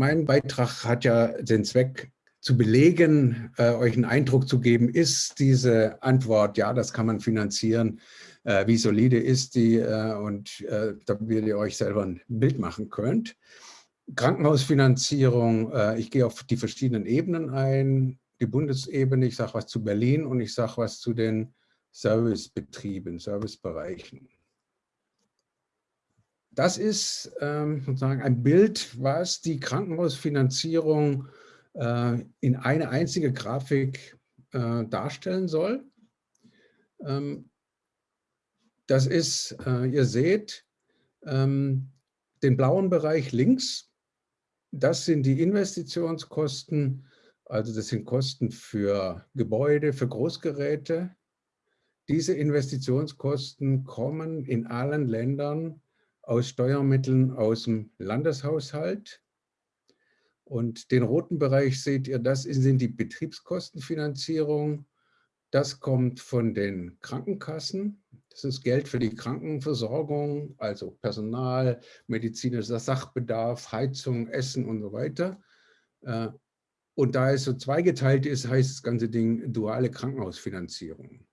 mein Beitrag hat ja den Zweck, zu belegen, äh, euch einen Eindruck zu geben, ist diese Antwort, ja, das kann man finanzieren, äh, wie solide ist die äh, und äh, damit ihr euch selber ein Bild machen könnt. Krankenhausfinanzierung, äh, ich gehe auf die verschiedenen Ebenen ein, die Bundesebene, ich sage was zu Berlin und ich sage was zu den Servicebetrieben, Servicebereichen. Das ist ähm, sozusagen ein Bild, was die Krankenhausfinanzierung äh, in eine einzige Grafik äh, darstellen soll. Ähm, das ist, äh, ihr seht, ähm, den blauen Bereich links, das sind die Investitionskosten, also das sind Kosten für Gebäude, für Großgeräte. Diese Investitionskosten kommen in allen Ländern aus Steuermitteln aus dem Landeshaushalt. Und den roten Bereich seht ihr, das sind die Betriebskostenfinanzierung. Das kommt von den Krankenkassen. Das ist Geld für die Krankenversorgung, also Personal, medizinischer Sachbedarf, Heizung, Essen und so weiter. Äh, und da es so zweigeteilt ist, heißt das ganze Ding duale Krankenhausfinanzierung.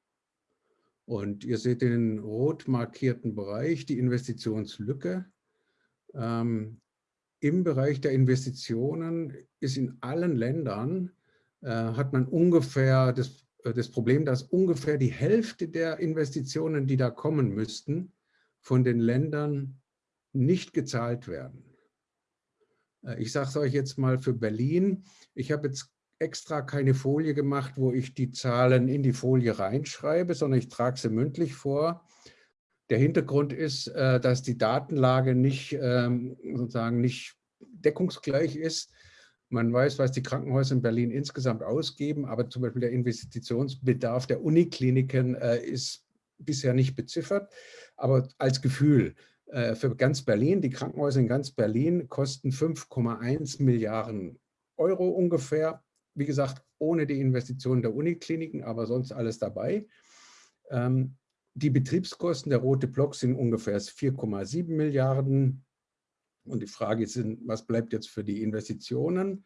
Und ihr seht den rot markierten Bereich, die Investitionslücke. Ähm, im Bereich der Investitionen ist in allen Ländern, äh, hat man ungefähr das, äh, das Problem, dass ungefähr die Hälfte der Investitionen, die da kommen müssten, von den Ländern nicht gezahlt werden. Äh, ich sage es euch jetzt mal für Berlin. Ich habe jetzt extra keine Folie gemacht, wo ich die Zahlen in die Folie reinschreibe, sondern ich trage sie mündlich vor. Der Hintergrund ist, äh, dass die Datenlage nicht ähm, sozusagen nicht deckungsgleich ist. Man weiß, was die Krankenhäuser in Berlin insgesamt ausgeben, aber zum Beispiel der Investitionsbedarf der Unikliniken äh, ist bisher nicht beziffert. Aber als Gefühl, äh, für ganz Berlin, die Krankenhäuser in ganz Berlin kosten 5,1 Milliarden Euro ungefähr. Wie gesagt, ohne die Investitionen der Unikliniken, aber sonst alles dabei. Ähm, die Betriebskosten, der rote Block, sind ungefähr 4,7 Milliarden. Und die Frage ist, was bleibt jetzt für die Investitionen?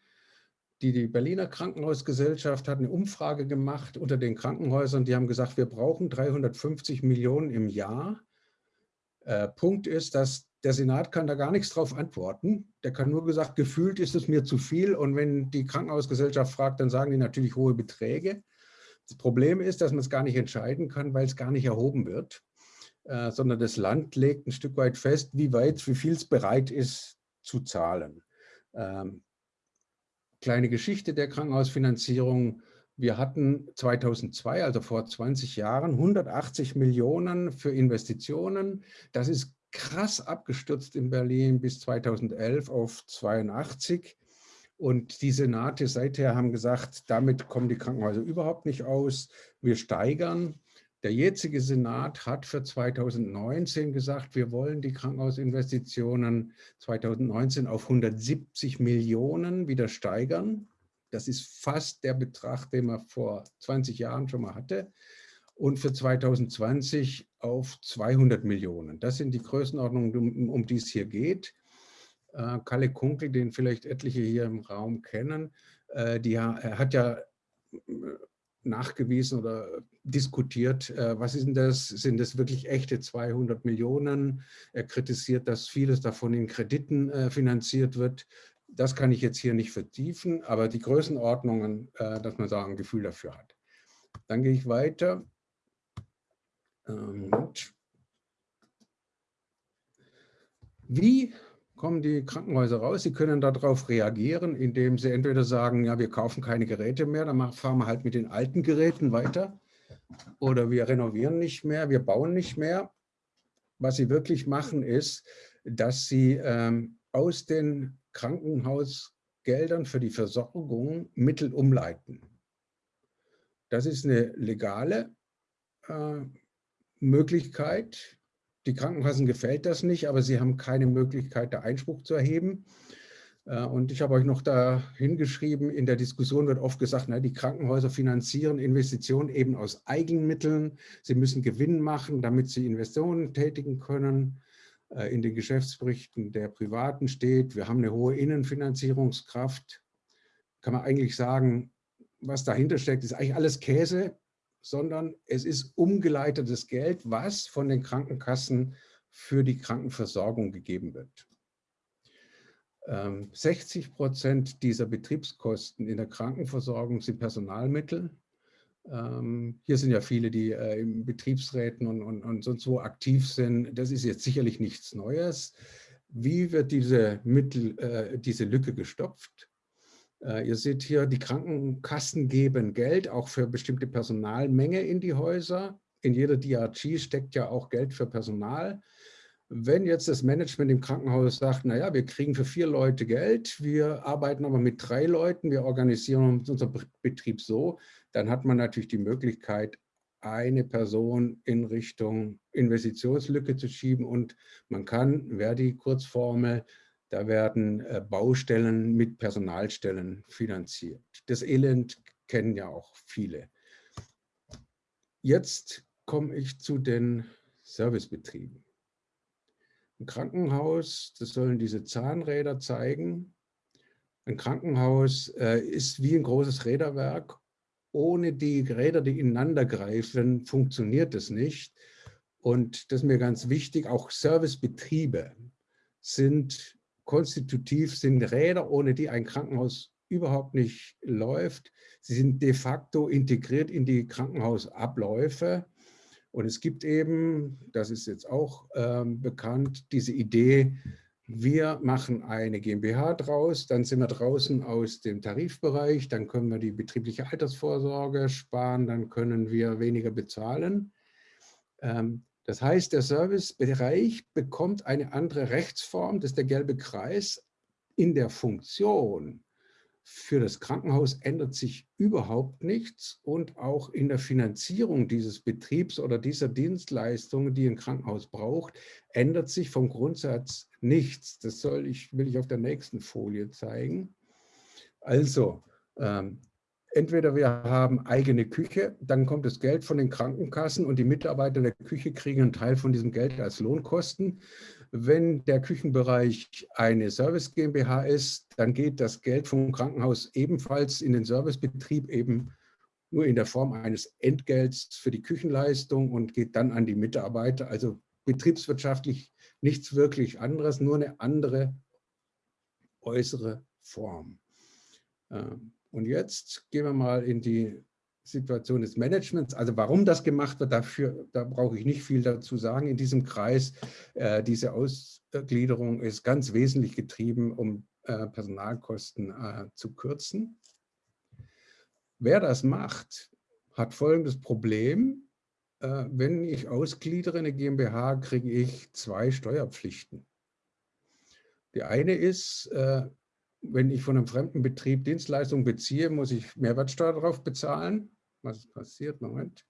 Die, die Berliner Krankenhausgesellschaft hat eine Umfrage gemacht unter den Krankenhäusern. Die haben gesagt, wir brauchen 350 Millionen im Jahr. Äh, Punkt ist, dass der Senat kann da gar nichts drauf antworten. Der kann nur gesagt, gefühlt ist es mir zu viel. Und wenn die Krankenhausgesellschaft fragt, dann sagen die natürlich hohe Beträge. Das Problem ist, dass man es gar nicht entscheiden kann, weil es gar nicht erhoben wird, äh, sondern das Land legt ein Stück weit fest, wie weit, wie viel es bereit ist zu zahlen. Ähm, kleine Geschichte der Krankenhausfinanzierung. Wir hatten 2002, also vor 20 Jahren, 180 Millionen für Investitionen. Das ist krass abgestürzt in Berlin bis 2011 auf 82. Und die Senate seither haben gesagt, damit kommen die Krankenhäuser überhaupt nicht aus. Wir steigern. Der jetzige Senat hat für 2019 gesagt, wir wollen die Krankenhausinvestitionen 2019 auf 170 Millionen wieder steigern. Das ist fast der Betrag, den man vor 20 Jahren schon mal hatte. Und für 2020 auf 200 Millionen. Das sind die Größenordnungen, um, um die es hier geht äh, Kalle Kunkel, den vielleicht etliche hier im Raum kennen, äh, die, er hat ja äh, nachgewiesen oder diskutiert, äh, was ist denn das, sind das wirklich echte 200 Millionen? Er kritisiert, dass vieles davon in Krediten äh, finanziert wird. Das kann ich jetzt hier nicht vertiefen, aber die Größenordnungen, äh, dass man da ein Gefühl dafür hat. Dann gehe ich weiter. Moment. Wie kommen die Krankenhäuser raus. Sie können darauf reagieren, indem sie entweder sagen, ja, wir kaufen keine Geräte mehr, dann fahren wir halt mit den alten Geräten weiter. Oder wir renovieren nicht mehr, wir bauen nicht mehr. Was sie wirklich machen, ist, dass sie ähm, aus den Krankenhausgeldern für die Versorgung Mittel umleiten. Das ist eine legale äh, Möglichkeit, die Krankenkassen gefällt das nicht, aber sie haben keine Möglichkeit, da Einspruch zu erheben. Äh, und ich habe euch noch da hingeschrieben, in der Diskussion wird oft gesagt, na, die Krankenhäuser finanzieren Investitionen eben aus Eigenmitteln. Sie müssen Gewinn machen, damit sie Investitionen tätigen können. Äh, in den Geschäftsberichten der Privaten steht. Wir haben eine hohe Innenfinanzierungskraft. Kann man eigentlich sagen, was dahinter steckt, ist eigentlich alles Käse, sondern es ist umgeleitetes Geld, was von den Krankenkassen für die Krankenversorgung gegeben wird. 60 ähm, Prozent dieser Betriebskosten in der Krankenversorgung sind Personalmittel. Ähm, hier sind ja viele, die äh, in Betriebsräten und, und, und sonst wo aktiv sind. Das ist jetzt sicherlich nichts Neues. Wie wird diese, Mittel, äh, diese Lücke gestopft? Äh, ihr seht hier, die Krankenkassen geben Geld auch für bestimmte Personalmenge in die Häuser. In jeder DRG steckt ja auch Geld für Personal. Wenn jetzt das Management im Krankenhaus sagt, naja, wir kriegen für vier Leute Geld, wir arbeiten aber mit drei Leuten, wir organisieren unseren Betrieb so, dann hat man natürlich die Möglichkeit, eine Person in Richtung Investitionslücke zu schieben und man kann, wer die Kurzformel, da werden äh, Baustellen mit Personalstellen finanziert. Das Elend kennen ja auch viele. Jetzt komme ich zu den Servicebetrieben. Ein Krankenhaus, das sollen diese Zahnräder zeigen. Ein Krankenhaus äh, ist wie ein großes Räderwerk. Ohne die Räder, die ineinander greifen, funktioniert es nicht. Und das ist mir ganz wichtig, auch Servicebetriebe sind konstitutiv, sind Räder, ohne die ein Krankenhaus überhaupt nicht läuft. Sie sind de facto integriert in die Krankenhausabläufe. Und es gibt eben, das ist jetzt auch ähm, bekannt, diese Idee, wir machen eine GmbH draus, dann sind wir draußen aus dem Tarifbereich, dann können wir die betriebliche Altersvorsorge sparen, dann können wir weniger bezahlen. Ähm, das heißt, der Servicebereich bekommt eine andere Rechtsform, das ist der gelbe Kreis, in der Funktion für das Krankenhaus ändert sich überhaupt nichts und auch in der Finanzierung dieses Betriebs oder dieser Dienstleistungen, die ein Krankenhaus braucht, ändert sich vom Grundsatz nichts. Das soll ich, will ich auf der nächsten Folie zeigen. Also, ähm, entweder wir haben eigene Küche, dann kommt das Geld von den Krankenkassen und die Mitarbeiter der Küche kriegen einen Teil von diesem Geld als Lohnkosten. Wenn der Küchenbereich eine Service GmbH ist, dann geht das Geld vom Krankenhaus ebenfalls in den Servicebetrieb eben nur in der Form eines Entgelts für die Küchenleistung und geht dann an die Mitarbeiter. Also betriebswirtschaftlich nichts wirklich anderes, nur eine andere äußere Form. Ähm, und jetzt gehen wir mal in die Situation des Managements. Also warum das gemacht wird, dafür, da brauche ich nicht viel dazu sagen in diesem Kreis. Äh, diese Ausgliederung ist ganz wesentlich getrieben, um äh, Personalkosten äh, zu kürzen. Wer das macht, hat folgendes Problem. Äh, wenn ich ausgliedere eine GmbH, kriege ich zwei Steuerpflichten. Die eine ist, äh, wenn ich von einem fremden Betrieb Dienstleistungen beziehe, muss ich Mehrwertsteuer darauf bezahlen. Was passiert? Moment.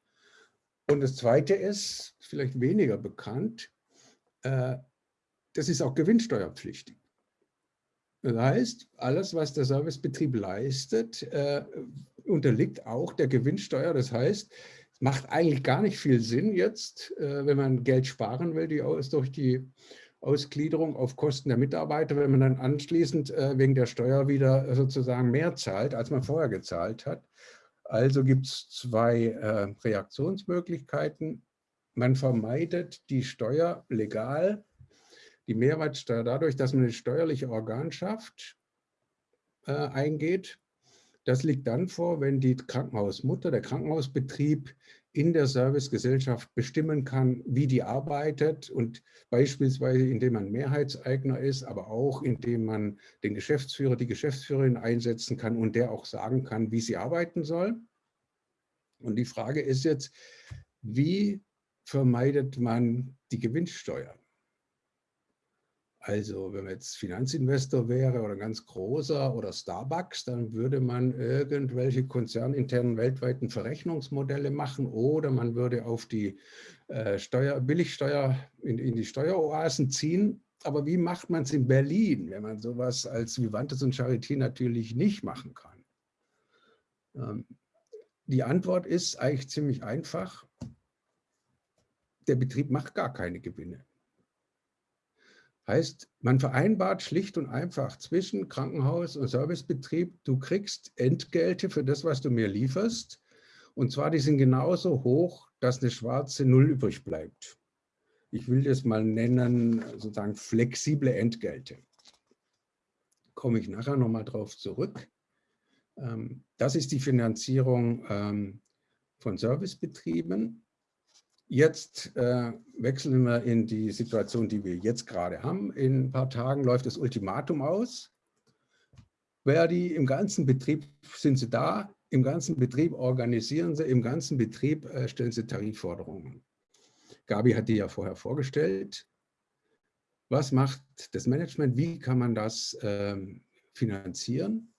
Und das Zweite ist, vielleicht weniger bekannt, äh, das ist auch gewinnsteuerpflichtig. Das heißt, alles, was der Servicebetrieb leistet, äh, unterliegt auch der Gewinnsteuer. Das heißt, es macht eigentlich gar nicht viel Sinn jetzt, äh, wenn man Geld sparen will, die durch die Ausgliederung auf Kosten der Mitarbeiter, wenn man dann anschließend äh, wegen der Steuer wieder sozusagen mehr zahlt, als man vorher gezahlt hat. Also gibt es zwei äh, Reaktionsmöglichkeiten. Man vermeidet die Steuer legal, die Mehrwertsteuer dadurch, dass man eine steuerliche Organschaft äh, eingeht. Das liegt dann vor, wenn die Krankenhausmutter, der Krankenhausbetrieb in der Servicegesellschaft bestimmen kann, wie die arbeitet und beispielsweise indem man Mehrheitseigner ist, aber auch indem man den Geschäftsführer, die Geschäftsführerin einsetzen kann und der auch sagen kann, wie sie arbeiten soll. Und die Frage ist jetzt, wie vermeidet man die Gewinnsteuer? Also wenn man jetzt Finanzinvestor wäre oder ganz großer oder Starbucks, dann würde man irgendwelche konzerninternen weltweiten Verrechnungsmodelle machen oder man würde auf die äh, Steuer, Billigsteuer in, in die Steueroasen ziehen. Aber wie macht man es in Berlin, wenn man sowas als Vivantes und Charité natürlich nicht machen kann? Ähm, die Antwort ist eigentlich ziemlich einfach. Der Betrieb macht gar keine Gewinne. Heißt, man vereinbart schlicht und einfach zwischen Krankenhaus und Servicebetrieb, du kriegst Entgelte für das, was du mir lieferst. Und zwar, die sind genauso hoch, dass eine schwarze Null übrig bleibt. Ich will das mal nennen, sozusagen flexible Entgelte. Komme ich nachher nochmal drauf zurück. Ähm, das ist die Finanzierung ähm, von Servicebetrieben. Jetzt äh, wechseln wir in die Situation, die wir jetzt gerade haben. In ein paar Tagen läuft das Ultimatum aus. Verdi, im ganzen Betrieb sind sie da, im ganzen Betrieb organisieren sie, im ganzen Betrieb äh, stellen sie Tarifforderungen. Gabi hat die ja vorher vorgestellt. Was macht das Management? Wie kann man das ähm, finanzieren?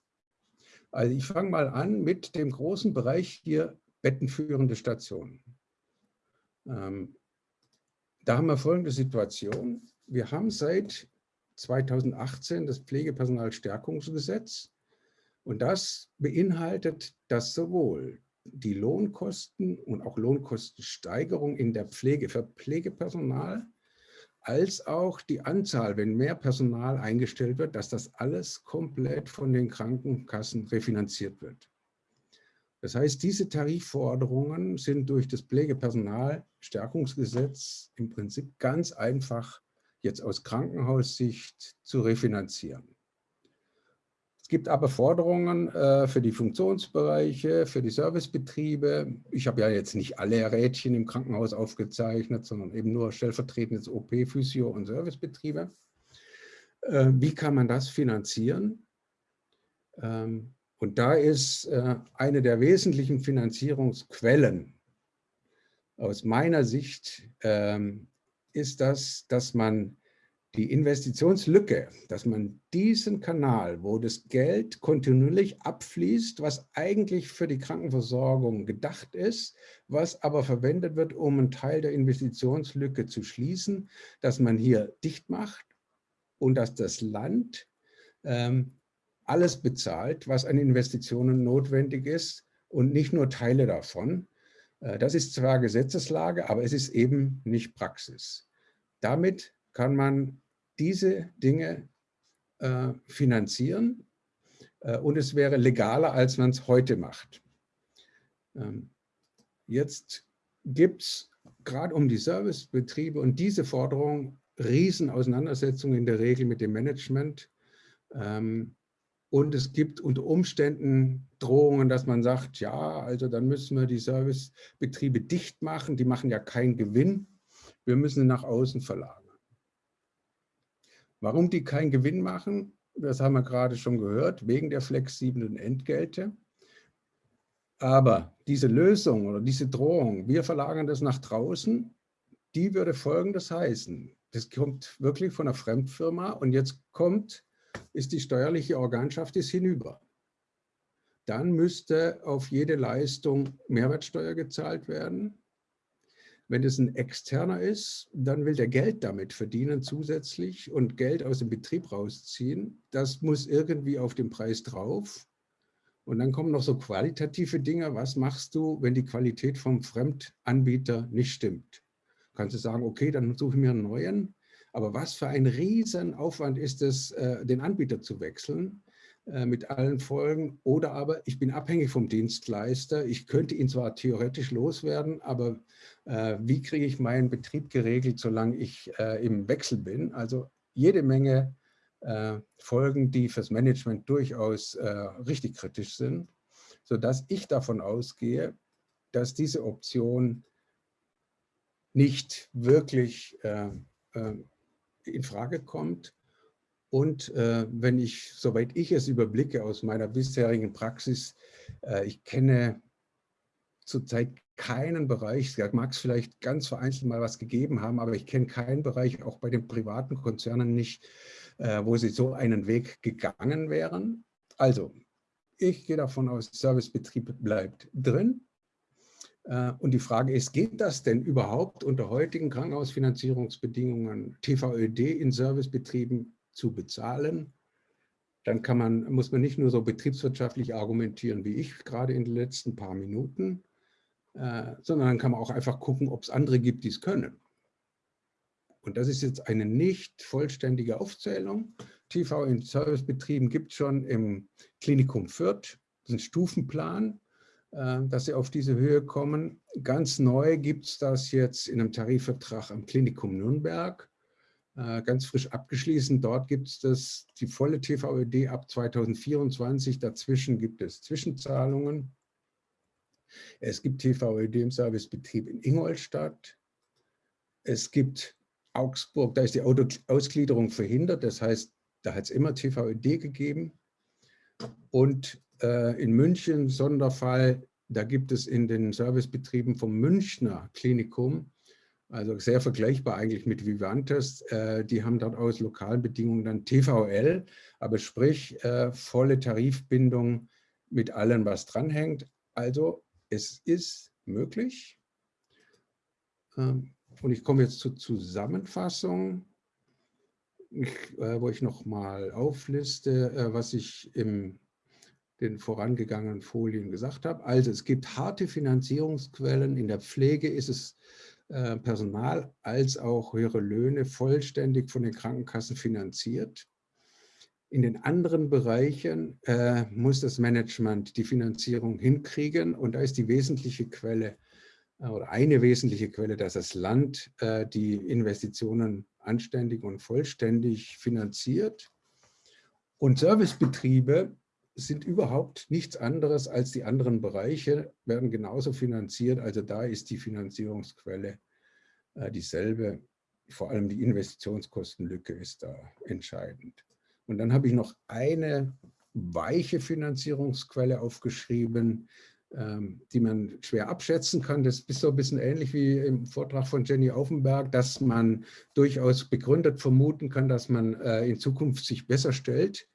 Also ich fange mal an mit dem großen Bereich hier bettenführende Stationen. Ähm, da haben wir folgende Situation. Wir haben seit 2018 das Pflegepersonalstärkungsgesetz und das beinhaltet, dass sowohl die Lohnkosten und auch Lohnkostensteigerung in der Pflege für Pflegepersonal als auch die Anzahl, wenn mehr Personal eingestellt wird, dass das alles komplett von den Krankenkassen refinanziert wird. Das heißt, diese Tarifforderungen sind durch das Pflegepersonalstärkungsgesetz im Prinzip ganz einfach jetzt aus Krankenhaussicht zu refinanzieren. Es gibt aber Forderungen äh, für die Funktionsbereiche, für die Servicebetriebe. Ich habe ja jetzt nicht alle Rädchen im Krankenhaus aufgezeichnet, sondern eben nur stellvertretendes OP, Physio und Servicebetriebe. Äh, wie kann man das finanzieren? Ähm, und da ist äh, eine der wesentlichen Finanzierungsquellen. Aus meiner Sicht, ähm, ist das, dass man die Investitionslücke, dass man diesen Kanal, wo das Geld kontinuierlich abfließt, was eigentlich für die Krankenversorgung gedacht ist, was aber verwendet wird, um einen Teil der Investitionslücke zu schließen, dass man hier dicht macht und dass das Land ähm, alles bezahlt, was an Investitionen notwendig ist und nicht nur Teile davon. Äh, das ist zwar Gesetzeslage, aber es ist eben nicht Praxis. Damit kann man diese Dinge äh, finanzieren äh, und es wäre legaler, als man es heute macht. Ähm, jetzt gibt es gerade um die Servicebetriebe und diese Forderung Riesenauseinandersetzungen in der Regel mit dem Management. Ähm, und es gibt unter Umständen Drohungen, dass man sagt, ja, also dann müssen wir die Servicebetriebe dicht machen. Die machen ja keinen Gewinn. Wir müssen sie nach außen verlagern. Warum die keinen Gewinn machen, das haben wir gerade schon gehört, wegen der flexiblen Entgelte. Aber diese Lösung oder diese Drohung, wir verlagern das nach draußen, die würde Folgendes heißen. Das kommt wirklich von einer Fremdfirma und jetzt kommt ist die steuerliche Organschaft ist hinüber. Dann müsste auf jede Leistung Mehrwertsteuer gezahlt werden. Wenn es ein externer ist, dann will der Geld damit verdienen zusätzlich und Geld aus dem Betrieb rausziehen. Das muss irgendwie auf den Preis drauf. Und dann kommen noch so qualitative Dinge. Was machst du, wenn die Qualität vom Fremdanbieter nicht stimmt? Kannst du sagen, okay, dann suche ich mir einen neuen. Aber was für ein Riesenaufwand ist es, äh, den Anbieter zu wechseln äh, mit allen Folgen. Oder aber ich bin abhängig vom Dienstleister. Ich könnte ihn zwar theoretisch loswerden, aber äh, wie kriege ich meinen Betrieb geregelt, solange ich im Wechsel bin? Also jede Menge Folgen, die fürs Management durchaus richtig kritisch sind, sodass ich davon ausgehe, dass diese Option nicht wirklich in Frage kommt. Und äh, wenn ich, soweit ich es überblicke aus meiner bisherigen Praxis, äh, ich kenne zurzeit keinen Bereich, da mag es vielleicht ganz vereinzelt mal was gegeben haben, aber ich kenne keinen Bereich, auch bei den privaten Konzernen nicht, äh, wo sie so einen Weg gegangen wären. Also, ich gehe davon aus, Servicebetrieb bleibt drin. Äh, und die Frage ist, geht das denn überhaupt unter heutigen Krankenhausfinanzierungsbedingungen TVÖD in Servicebetrieben zu bezahlen? Dann kann man, muss man nicht nur so betriebswirtschaftlich argumentieren wie ich gerade in den letzten paar Minuten, äh, sondern dann kann man auch einfach gucken, ob es andere gibt, die es können. und das ist jetzt eine nicht vollständige Aufzählung, TV in Servicebetrieben gibt es schon im Klinikum Fürth, das ist ein Stufenplan, dass sie auf diese Höhe kommen. Ganz neu gibt es das jetzt in einem Tarifvertrag am Klinikum Nürnberg, äh, ganz frisch abgeschlossen. Dort gibt es das, die volle TVÖD ab 2024. Dazwischen gibt es Zwischenzahlungen. Es gibt TVÖD im Servicebetrieb in Ingolstadt. Es gibt Augsburg, da ist die Ausgliederung verhindert. Das heißt, da hat es immer TVÖD gegeben. Und äh, in München, Sonderfall, da gibt es in den Servicebetrieben vom Münchner Klinikum, also sehr vergleichbar eigentlich mit Vivantes, äh, die haben dort aus lokalen Bedingungen dann TVL, aber sprich äh, volle Tarifbindung mit allem, was dranhängt. Also es ist möglich. Ähm, und ich komme jetzt zur Zusammenfassung, ich, äh, wo ich nochmal aufliste, äh, was ich im den vorangegangenen Folien gesagt habe. Also es gibt harte Finanzierungsquellen. In der Pflege ist es äh, Personal als auch höhere Löhne vollständig von den Krankenkassen finanziert. In den anderen Bereichen äh, muss das Management die Finanzierung hinkriegen und da ist die wesentliche Quelle äh, oder eine wesentliche Quelle, dass das Land äh, die Investitionen anständig und vollständig finanziert. Und Servicebetriebe sind überhaupt nichts anderes als die anderen Bereiche, werden genauso finanziert. Also da ist die Finanzierungsquelle äh, dieselbe. Vor allem die Investitionskostenlücke ist da entscheidend. Und dann habe ich noch eine weiche Finanzierungsquelle aufgeschrieben, ähm, die man schwer abschätzen kann. Das ist so ein bisschen ähnlich wie im Vortrag von Jenny Aufenberg, dass man durchaus begründet vermuten kann, dass man äh, in Zukunft sich besser stellt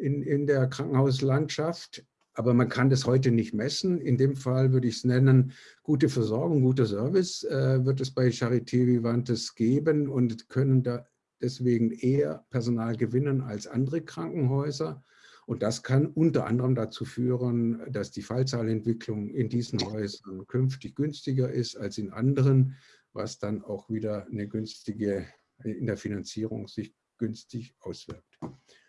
in, in der Krankenhauslandschaft. Aber man kann das heute nicht messen. In dem Fall würde ich es nennen, gute Versorgung, guter Service äh, wird es bei Charité Vivantes geben und können da deswegen eher Personal gewinnen als andere Krankenhäuser. Und das kann unter anderem dazu führen, dass die Fallzahlentwicklung in diesen Häusern künftig günstiger ist als in anderen, was dann auch wieder eine günstige, in der Finanzierung sich günstig auswirkt.